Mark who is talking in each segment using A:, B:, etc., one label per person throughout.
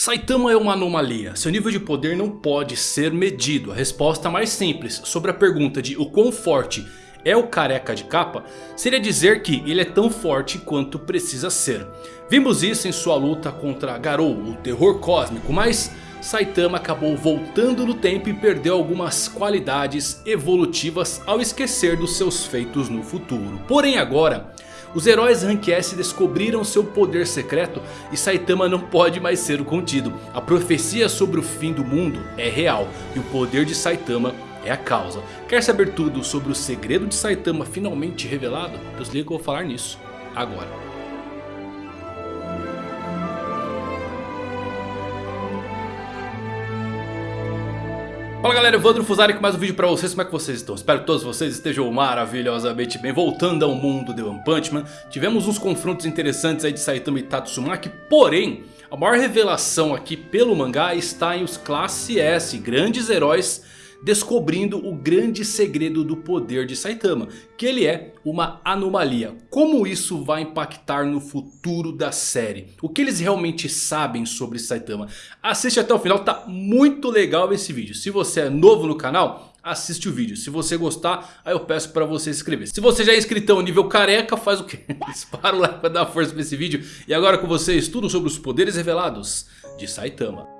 A: Saitama é uma anomalia, seu nível de poder não pode ser medido. A resposta mais simples sobre a pergunta de o quão forte é o careca de capa seria dizer que ele é tão forte quanto precisa ser. Vimos isso em sua luta contra Garou, o terror cósmico, mas Saitama acabou voltando no tempo e perdeu algumas qualidades evolutivas ao esquecer dos seus feitos no futuro. Porém agora os heróis Rank S descobriram seu poder secreto e Saitama não pode mais ser contido. A profecia sobre o fim do mundo é real e o poder de Saitama é a causa. Quer saber tudo sobre o segredo de Saitama finalmente revelado? Desliga que eu vou falar nisso agora. Fala galera, Evandro Fusari com mais um vídeo pra vocês, como é que vocês estão? Espero que todos vocês estejam maravilhosamente bem Voltando ao mundo de One Punch Man Tivemos uns confrontos interessantes aí de Saitama e Tatsumaki Porém, a maior revelação aqui pelo mangá está em os Classe S Grandes heróis descobrindo o grande segredo do poder de Saitama. Que ele é uma anomalia. Como isso vai impactar no futuro da série? O que eles realmente sabem sobre Saitama? Assiste até o final, tá muito legal esse vídeo. Se você é novo no canal assiste o vídeo. Se você gostar, aí eu peço pra você se inscrever. Se você já é inscritão nível careca, faz o quê? Dispara o like pra dar força pra esse vídeo. E agora com vocês, tudo sobre os poderes revelados de Saitama.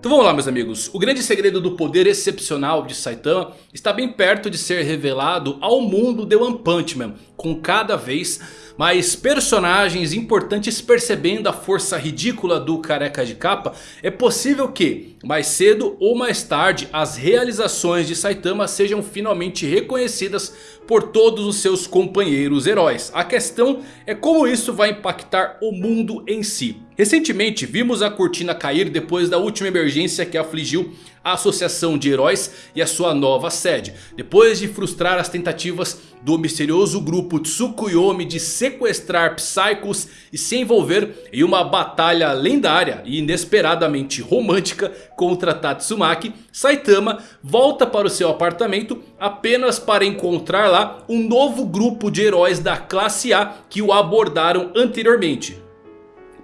A: Então vamos lá meus amigos, o grande segredo do poder excepcional de Saitama está bem perto de ser revelado ao mundo de One Punch Man. Com cada vez mais personagens importantes percebendo a força ridícula do careca de capa. É possível que mais cedo ou mais tarde as realizações de Saitama sejam finalmente reconhecidas por todos os seus companheiros heróis. A questão é como isso vai impactar o mundo em si. Recentemente vimos a cortina cair depois da última emergência que afligiu a associação de heróis e a sua nova sede. Depois de frustrar as tentativas do misterioso grupo Tsukuyomi de sequestrar Psychos e se envolver em uma batalha lendária e inesperadamente romântica contra Tatsumaki, Saitama volta para o seu apartamento apenas para encontrar lá um novo grupo de heróis da classe A que o abordaram anteriormente.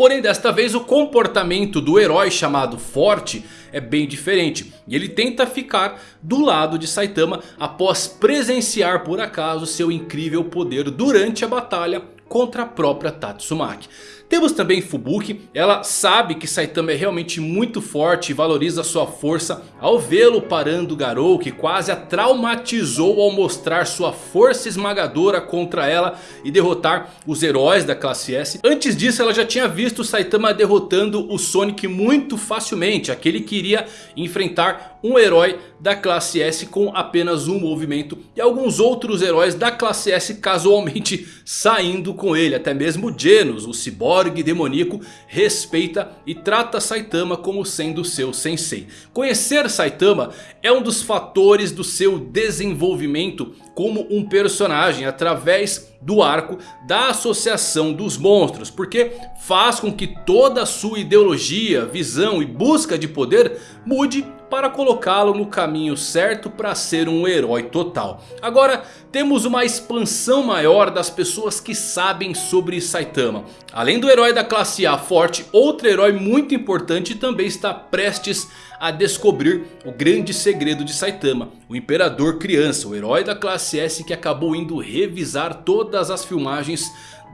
A: Porém desta vez o comportamento do herói chamado Forte é bem diferente. E ele tenta ficar do lado de Saitama após presenciar por acaso seu incrível poder durante a batalha contra a própria Tatsumaki. Temos também Fubuki, ela sabe que Saitama é realmente muito forte e valoriza sua força ao vê-lo parando Garou que quase a traumatizou ao mostrar sua força esmagadora contra ela e derrotar os heróis da classe S. Antes disso ela já tinha visto Saitama derrotando o Sonic muito facilmente, aquele que iria enfrentar um herói da classe S com apenas um movimento. E alguns outros heróis da classe S casualmente saindo com ele. Até mesmo Genos, o ciborgue demoníaco, respeita e trata Saitama como sendo seu sensei. Conhecer Saitama é um dos fatores do seu desenvolvimento como um personagem através do arco da associação dos monstros. Porque faz com que toda a sua ideologia, visão e busca de poder mude para colocá-lo no caminho certo para ser um herói total. Agora temos uma expansão maior das pessoas que sabem sobre Saitama. Além do herói da classe A forte, outro herói muito importante também está prestes a descobrir o grande segredo de Saitama. O Imperador Criança, o herói da classe S que acabou indo revisar todas as filmagens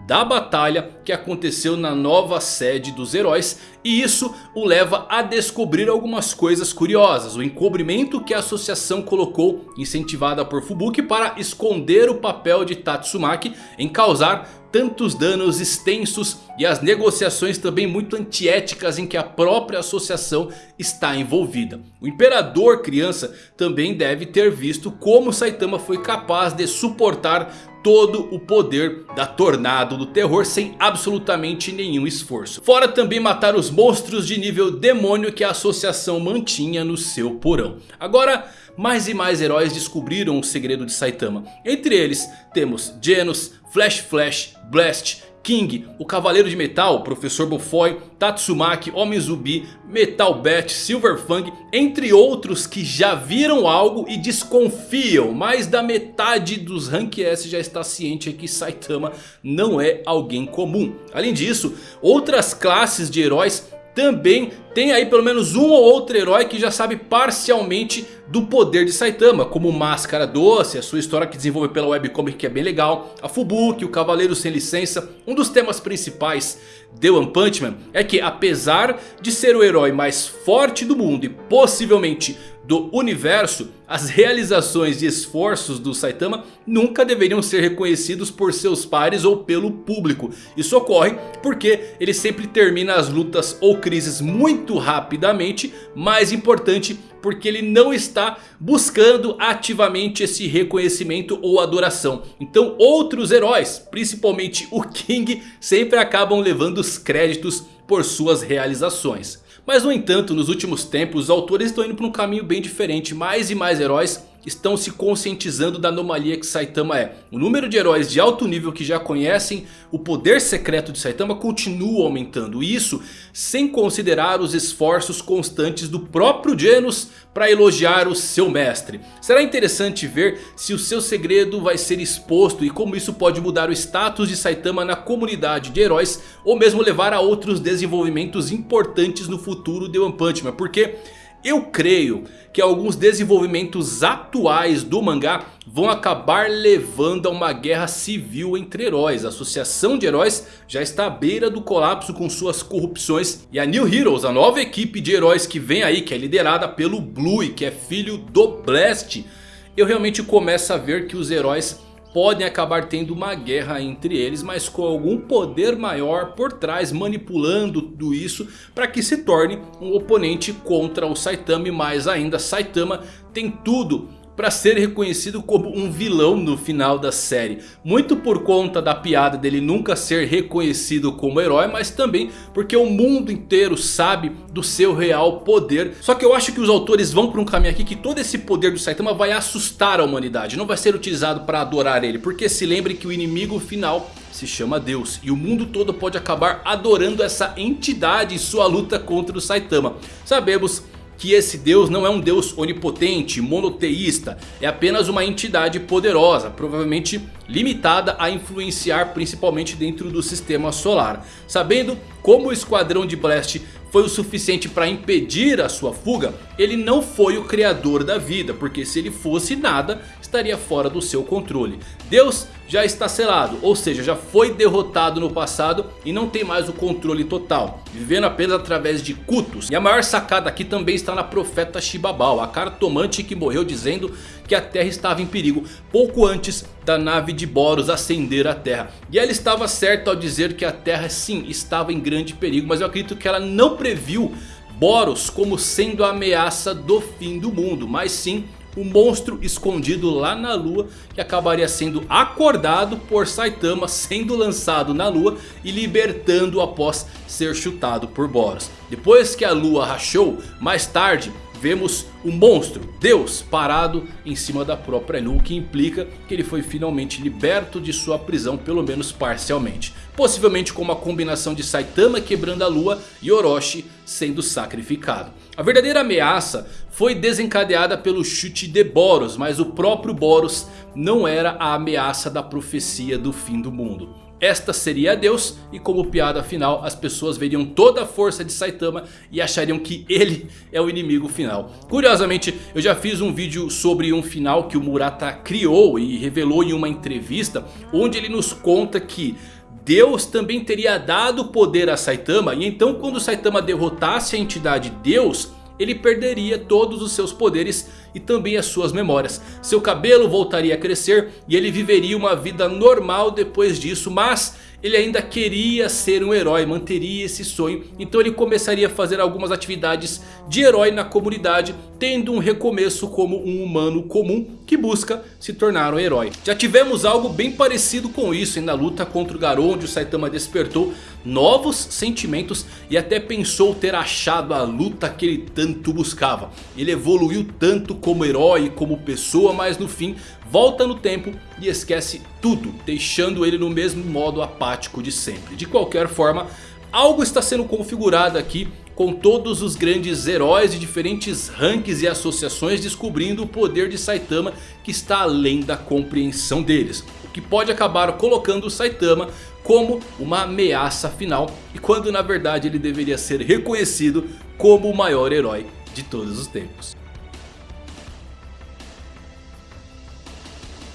A: da batalha que aconteceu na nova sede dos heróis. E isso o leva a descobrir algumas coisas curiosas. O encobrimento que a associação colocou, incentivada por Fubuki, para esconder o papel de Tatsumaki em causar tantos danos extensos e as negociações também muito antiéticas em que a própria associação está envolvida. O Imperador Criança também deve ter visto como Saitama foi capaz de suportar todo o poder da Tornado do Terror sem absolutamente nenhum esforço. Fora também matar os monstros de nível demônio que a associação mantinha no seu porão. Agora mais e mais heróis descobriram o segredo de Saitama. Entre eles temos Genos, Flash Flash, Blast, King, o Cavaleiro de Metal, Professor Bufoy, Tatsumaki, Homem Zubi, Metal Bat, Silver Fang, entre outros que já viram algo e desconfiam. Mais da metade dos Rank S já está ciente que Saitama não é alguém comum. Além disso, outras classes de heróis também tem aí pelo menos um ou outro herói que já sabe parcialmente do poder de Saitama. Como Máscara Doce, a sua história que desenvolve pela webcomic que é bem legal. A Fubuki, o Cavaleiro Sem Licença. Um dos temas principais de One Punch Man é que apesar de ser o herói mais forte do mundo e possivelmente do universo, as realizações e esforços do Saitama nunca deveriam ser reconhecidos por seus pares ou pelo público. Isso ocorre porque ele sempre termina as lutas ou crises muito rapidamente, mais importante porque ele não está buscando ativamente esse reconhecimento ou adoração. Então outros heróis, principalmente o King, sempre acabam levando os créditos por suas realizações. Mas no entanto, nos últimos tempos, os autores estão indo para um caminho bem diferente. Mais e mais heróis estão se conscientizando da anomalia que Saitama é. O número de heróis de alto nível que já conhecem o poder secreto de Saitama continua aumentando. Isso sem considerar os esforços constantes do próprio Genos para elogiar o seu mestre. Será interessante ver se o seu segredo vai ser exposto e como isso pode mudar o status de Saitama na comunidade de heróis. Ou mesmo levar a outros desenvolvimentos importantes no futuro de One Punch Man. Porque... Eu creio que alguns desenvolvimentos atuais do mangá vão acabar levando a uma guerra civil entre heróis. A associação de heróis já está à beira do colapso com suas corrupções. E a New Heroes, a nova equipe de heróis que vem aí, que é liderada pelo Blue, que é filho do Blast. Eu realmente começo a ver que os heróis podem acabar tendo uma guerra entre eles, mas com algum poder maior por trás manipulando tudo isso para que se torne um oponente contra o Saitama e mais ainda Saitama tem tudo para ser reconhecido como um vilão no final da série. Muito por conta da piada dele nunca ser reconhecido como herói, mas também porque o mundo inteiro sabe do seu real poder. Só que eu acho que os autores vão por um caminho aqui que todo esse poder do Saitama vai assustar a humanidade. Não vai ser utilizado para adorar ele, porque se lembre que o inimigo final se chama Deus. E o mundo todo pode acabar adorando essa entidade em sua luta contra o Saitama. Sabemos que esse Deus não é um Deus onipotente, monoteísta. É apenas uma entidade poderosa, provavelmente limitada a influenciar principalmente dentro do sistema solar. Sabendo como o esquadrão de Blast foi o suficiente para impedir a sua fuga, ele não foi o criador da vida, porque se ele fosse nada, estaria fora do seu controle. Deus já está selado, ou seja, já foi derrotado no passado e não tem mais o controle total, vivendo apenas através de cultos. E a maior sacada aqui também está na profeta Shibabal, a cartomante que morreu dizendo que a Terra estava em perigo pouco antes da nave de Boros acender a Terra. E ela estava certa ao dizer que a Terra sim estava em grande perigo, mas eu acredito que ela não previu Boros como sendo a ameaça do fim do mundo, mas sim o monstro escondido lá na lua que acabaria sendo acordado por Saitama sendo lançado na lua e libertando após ser chutado por Boros. Depois que a lua rachou, mais tarde vemos o monstro, Deus, parado em cima da própria Nu, que implica que ele foi finalmente liberto de sua prisão, pelo menos parcialmente. Possivelmente com uma combinação de Saitama quebrando a lua e Orochi sendo sacrificado. A verdadeira ameaça foi desencadeada pelo chute de Boros, mas o próprio Boros não era a ameaça da profecia do fim do mundo. Esta seria Deus e como piada final as pessoas veriam toda a força de Saitama e achariam que ele é o inimigo final. Curiosamente eu já fiz um vídeo sobre um final que o Murata criou e revelou em uma entrevista. Onde ele nos conta que Deus também teria dado poder a Saitama. E então quando Saitama derrotasse a entidade Deus ele perderia todos os seus poderes e também as suas memórias. Seu cabelo voltaria a crescer e ele viveria uma vida normal depois disso, mas ele ainda queria ser um herói, manteria esse sonho. Então ele começaria a fazer algumas atividades de herói na comunidade. Tendo um recomeço como um humano comum que busca se tornar um herói. Já tivemos algo bem parecido com isso na luta contra o Garou. Onde o Saitama despertou novos sentimentos e até pensou ter achado a luta que ele tanto buscava. Ele evoluiu tanto como herói, como pessoa, mas no fim volta no tempo e esquece tudo, deixando ele no mesmo modo apático de sempre. De qualquer forma, algo está sendo configurado aqui com todos os grandes heróis de diferentes ranks e associações descobrindo o poder de Saitama que está além da compreensão deles. O que pode acabar colocando Saitama como uma ameaça final e quando na verdade ele deveria ser reconhecido como o maior herói de todos os tempos.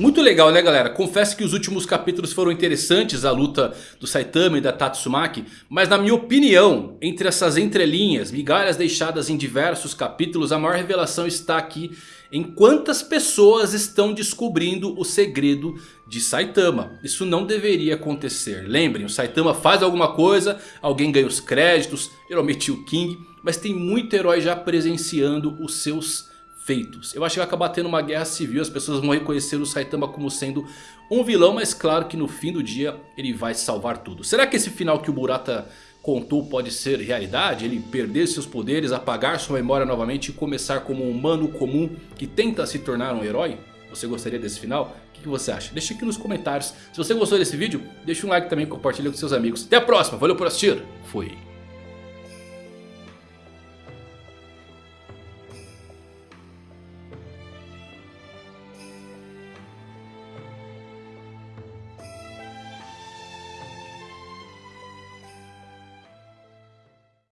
A: Muito legal né galera, confesso que os últimos capítulos foram interessantes, a luta do Saitama e da Tatsumaki. Mas na minha opinião, entre essas entrelinhas, migalhas deixadas em diversos capítulos, a maior revelação está aqui em quantas pessoas estão descobrindo o segredo de Saitama. Isso não deveria acontecer. Lembrem, o Saitama faz alguma coisa, alguém ganha os créditos, geralmente o King. Mas tem muito herói já presenciando os seus feitos. Eu acho que vai acabar tendo uma guerra civil, as pessoas vão reconhecer o Saitama como sendo um vilão, mas claro que no fim do dia ele vai salvar tudo. Será que esse final que o Murata contou pode ser realidade? Ele perder seus poderes, apagar sua memória novamente e começar como um humano comum que tenta se tornar um herói? Você gostaria desse final? O que você acha? Deixa aqui nos comentários. Se você gostou desse vídeo, deixa um like também, compartilha com seus amigos. Até a próxima, valeu por assistir, fui!